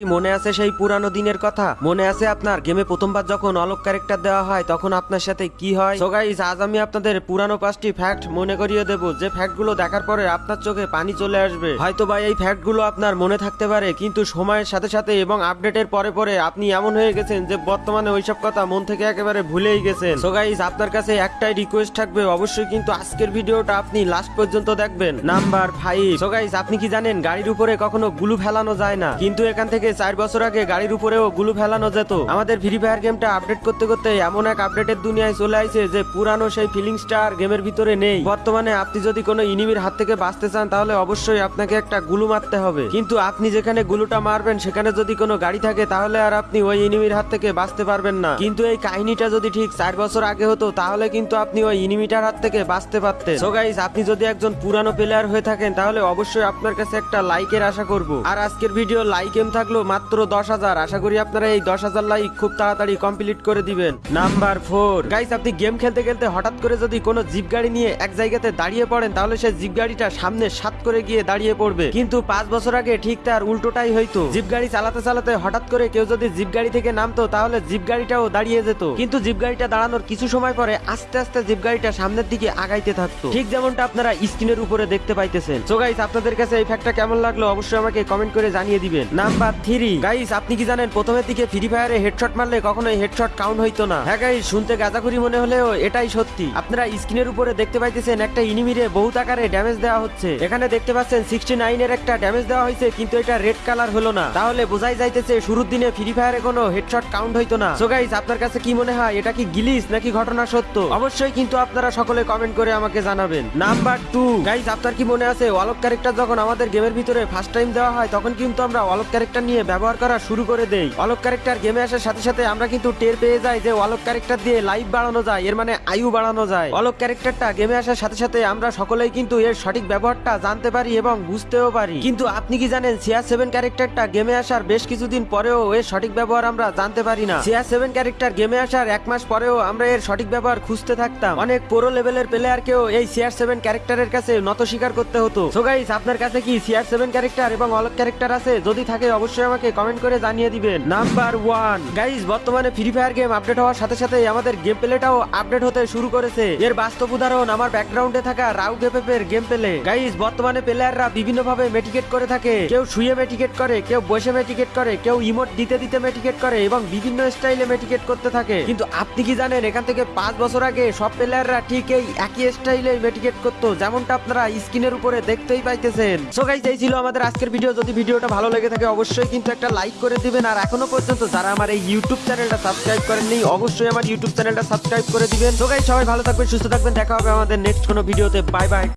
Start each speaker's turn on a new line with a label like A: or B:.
A: মনে আছে সেই পুরানো দিনের কথা? মনে আছে আপনার গেমে প্রথমবার যখন অলক ক্যারেক্টার দেওয়া হয়, তখন আপনার সাথে কি হয়? সো গাইস আজ আমি আপনাদের পুরানো পাঁচটি ফ্যাক্ট মনে করিয়ে দেব। যে ফ্যাক্টগুলো দেখার পরে আপনার চোখে পানি চলে আসবে। হয়তো বা এই ফ্যাক্টগুলো আপনার মনে থাকতে পারে, কিন্তু সময়ের সাথে সাথে এবং আপডেটের পরে পরে আপনি এমন হয়ে গেছেন যে বর্তমানে ওইসব কথা মন থেকে একেবারে ভুলেই গেছেন। সো গাইস আপনার কাছে একটাই রিকোয়েস্ট থাকবে, অবশ্যই কিন্তু আজকের ভিডিওটা আপনি লাস্ট পর্যন্ত দেখবেন। নাম্বার ফাইভ সো গাইস আপনি কি জানেন, গাড়ির উপরে কখনো গুলু ফেলানো যায় না। কিন্তু এখান থেকে চার বছর আগে গাড়ির উপরেও গুলু ফেলানো যেত। আমাদের ফ্রি ফায়ার গেমটা আপডেট করতে করতে এমন এক আপডেটের দুনিয়ায় চলে আইছে যে পুরানো সেই ফিলিংসটা আর গেমের ভিতরে নেই। বর্তমানে আপনি যদি কোনো ইনিমির হাত থেকে বাঁচতে চান, তাহলে অবশ্যই আপনাকে একটা গুলু মারতে হবে। কিন্তু আপনি যেখানে গুলুটা মারবেন, সেখানে যদি কোনো গাড়ি থাকে, তাহলে আর আপনি ওই ইনিমির হাত থেকে বাঁচতে পারবেন না। কিন্তু এই কাহিনীটা যদি ঠিক চার বছর আগে হতো, তাহলে কিন্তু আপনি ওই ইনিমিটার হাত থেকে বাঁচতে পারতেন। সো গাইস আপনি যদি একজন পুরানো প্লেয়ার হয়ে থাকেন, তাহলে অবশ্যই আপনার কাছে একটা লাইকের আশা করব। আর আজকের ভিডিও লাইক এম থাকল মাত্র দশ হাজার। আশা করি আপনারা এই দশ হাজার লাইক খুব তাড়াতাড়ি কমপ্লিট করে দিবেন। নাম্বার ফোর গাইস আপনি গেম খেলতে খেলতে হঠাৎ করে যদি কোনো জিপ গাড়ি নিয়ে এক জায়গাতে দাঁড়িয়ে পড়েন, তাহলে সে জিপ গাড়িটা সামনে সাত করে গিয়ে দাঁড়িয়ে পড়বে। কিন্তু পাঁচ বছর আগে ঠিক তার উল্টোটাই হইতো। জিপ গাড়ি চালাতে চালাতে হঠাৎ করে কেউ যদি জিপ গাড়ি থেকে নামতো, তাহলে জিপ গাড়িটাও দাঁড়িয়ে যেত। কিন্তু জিপ গাড়িটা দাঁড়ানোর কিছু সময় পরে আস্তে আস্তে জিপ গাড়িটা সামনের দিকে আগাইতে থাকতো। ঠিক যেমনটা আপনারা স্ক্রিনের উপরে দেখতে পাইতেছেন। সো গাইস আপনাদের কাছে এই ফ্যাক্টটা কেমন লাগল, অবশ্যই আমাকে কমেন্ট করে জানিয়ে দিবেন। নাম্বার থ্রি গাইস আপনি কি জানেন, প্রথমের দিকে ফ্রি ফায়ারে হেডশট মারলে কখনোই হেডশট কাউন্ট হইতো না। হ্যাঁ গাইস শুনতে গাঁজাখুরি মনে হলেও এটাই সত্যি। আপনারা স্ক্রিনের উপরে দেখতে পাইতেছেন একটা ইনিমিরে বহুত আকারে ড্যামেজ দেওয়া হচ্ছে। এখানে দেখতে পাচ্ছেন সিক্সটি নাইনের একটা ড্যামেজ দেওয়া হয়েছে কিন্তু এটা রেড কালার হলো না। তাহলে বোঝাই যাইতেছে, শুরুর দিনে ফ্রি ফায়ারে কোনো হেডশট কাউন্ট হইতো না। সো গাইস আপনার কাছে কি মনে হয়, এটা কি গিলিস নাকি ঘটনা সত্য? অবশ্যই কিন্তু আপনারা সকলে কমেন্ট করে আমাকে জানাবেন। নাম্বার টু গাইস আপনার কি মনে আছে, ওয়ালক ক্যারেক্টার যখন আমাদের গেমের ভিতরে ফার্স্ট টাইম দেওয়া হয়, তখন কিন্তু আমরা ওয়ালক ক্যারেক্টার নিয়ে ব্যবহার করা শুরু করে দেই। ওয়ালক ক্যারেক্টার গেমে আসার সাথে সাথে আমরা কিন্তু টের পেয়ে যাই যে ওয়ালক ক্যারেক্টার দিয়ে লাইফ বাড়ানো যায়, এর মানে আয়ু বাড়ানো যায়। ওয়ালক ক্যারেক্টারটা গেমে আসার সাথে সাথে আমরা সকলেই কিন্তু এর সঠিক ব্যবহারটা জানতে পারি এবং বুঝতেও পারি। কিন্তু আপনি কি জানেন সিআর সেভেন ক্যারেক্টারটা গেমে আসার বেশ কিছুদিন পরেও এর সঠিক ব্যবহার আমরা জানতে পারি না। সিআর সেভেন ক্যারেক্টার গেমে আসার এক মাস পরেও আমরা এর সঠিক ব্যবহার খুঁজতে থাকতাম। অনেক পুরো লেভেলের প্লেয়ারকেও এই সিআর সেভেন ক্যারেক্টারের কাছে নত স্বীকার করতে হতো। সো গাইস আপনার কাছে কি সিআর সেভেন ক্যারেক্টার এবং অলক ক্যারেক্টার আছে? যদি থাকে, অবশ্যই আমাকে কমেন্ট করে জানিয়ে দিবেন। নাম্বার ওয়ান গাইস বর্তমানে ফ্রি ফায়ার গেম আপডেট হওয়ার সাথে সাথে আমাদের গেম প্লেটাও আপডেট হতে শুরু করেছে। এর বাস্তব উদাহরণ আমার ব্যাকগ্রাউন্ডে থাকা রাউ গেপের গেম প্লে গাইস বর্তমানে প্লেয়াররা বিভিন্ন ভাবে মেটিকেট করে থাকে। কেউ শুয়ে মেটিকেট করে, কেউ বসে মেটিকেট করে, কেউ ইমোট দিতে দিতে মেটিকেট করে এবং বিভিন্ন স্টাইলে মেটিকেট করতে থাকে। কিন্তু আপনি কি জানেন, এখান থেকে পাঁচ বছর আগে সব প্লেয়াররা ঠিক এই একই স্টাইলে মেটিকেট করতো, যেমনটা আপনারা স্ক্রিনের উপরে দেখতেই পাইতেছেন। সো গাইস এই ছিল আমাদের আজকের ভিডিও যদি ভিডিওটা ভালো লেগে থাকে, অবশ্যই কিন্তু একটা লাইক করে দিবেন। আর এখনও পর্যন্ত যারা আমার এই ইউটিউব চ্যানেলটা সাবস্ক্রাইব করেননি, অবশ্যই আমার ইউটিউব চ্যানেলটা সাবস্ক্রাইব করে দিবেন। তো গাই সবাই ভালো থাকবেন, সুস্থ থাকবেন। দেখা হবে আমাদের নেক্সট কোনো ভিডিওতে বাই বাই